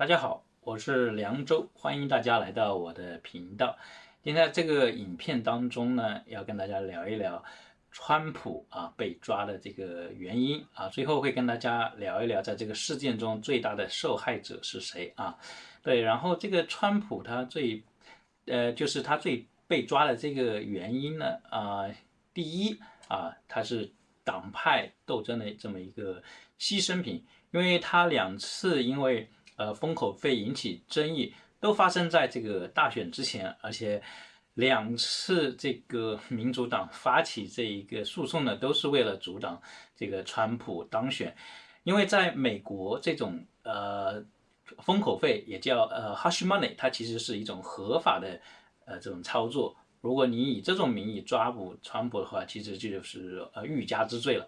大家好，我是梁州，欢迎大家来到我的频道。今天这个影片当中呢，要跟大家聊一聊川普啊被抓的这个原因啊，最后会跟大家聊一聊在这个事件中最大的受害者是谁啊？对，然后这个川普他最呃就是他最被抓的这个原因呢啊，第一啊他是党派斗争的这么一个牺牲品，因为他两次因为呃，封口费引起争议，都发生在这个大选之前，而且两次这个民主党发起这一个诉讼呢，都是为了阻挡这个川普当选。因为在美国，这种呃封口费也叫呃 hush money，它其实是一种合法的呃这种操作。如果你以这种名义抓捕川普的话，其实就是呃欲加之罪了。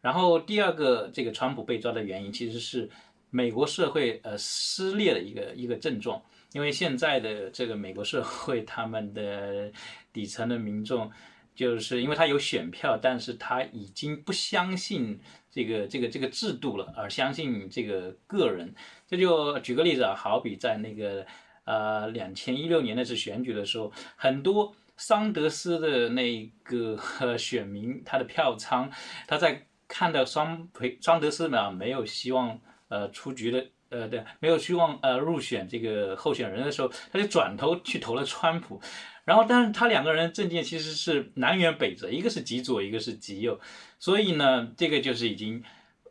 然后第二个，这个川普被抓的原因其实是。美国社会呃撕裂的一个一个症状，因为现在的这个美国社会，他们的底层的民众，就是因为他有选票，但是他已经不相信这个这个这个制度了，而相信这个个人。这就举个例子啊，好比在那个呃两千一六年那次选举的时候，很多桑德斯的那个 选民，他的票仓，他在看到桑培桑德斯呢没有希望。呃，出局的，呃，对，没有希望呃入选这个候选人的时候，他就转头去投了川普，然后，但是他两个人政见其实是南辕北辙，一个是极左，一个是极右，所以呢，这个就是已经，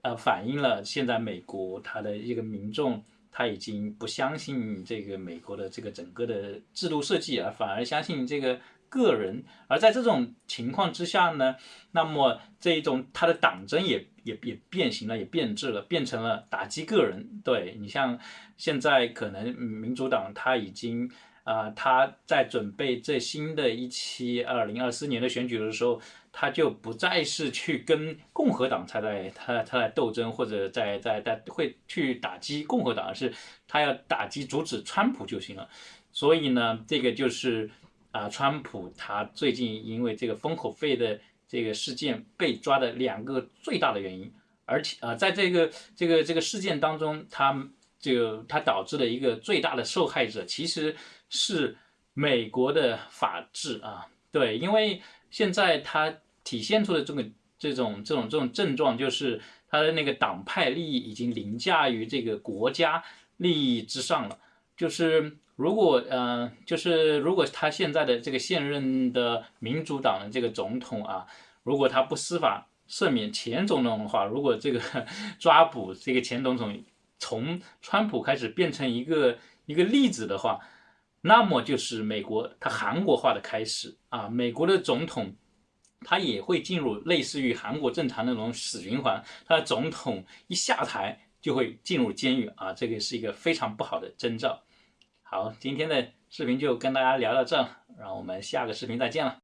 呃，反映了现在美国他的一个民众。他已经不相信这个美国的这个整个的制度设计，啊反而相信这个个人。而在这种情况之下呢，那么这一种他的党争也也也变形了，也变质了，变成了打击个人。对你像现在可能民主党他已经。啊，他在准备这新的一期二零二四年的选举的时候，他就不再是去跟共和党他在他他在斗争，或者在在在会去打击共和党，而是他要打击阻止川普就行了。所以呢，这个就是啊，川普他最近因为这个封口费的这个事件被抓的两个最大的原因，而且啊，在这个这个这个事件当中，他。这个他导致的一个最大的受害者其实是美国的法治啊，对，因为现在它体现出的这个这种这种这种症状，就是它的那个党派利益已经凌驾于这个国家利益之上了。就是如果呃，就是如果他现在的这个现任的民主党的这个总统啊，如果他不司法赦免前总统的话，如果这个 抓捕这个前总统。从川普开始变成一个一个例子的话，那么就是美国它韩国化的开始啊！美国的总统他也会进入类似于韩国正常那种死循环，他的总统一下台就会进入监狱啊！这个是一个非常不好的征兆。好，今天的视频就跟大家聊到这，让我们下个视频再见了。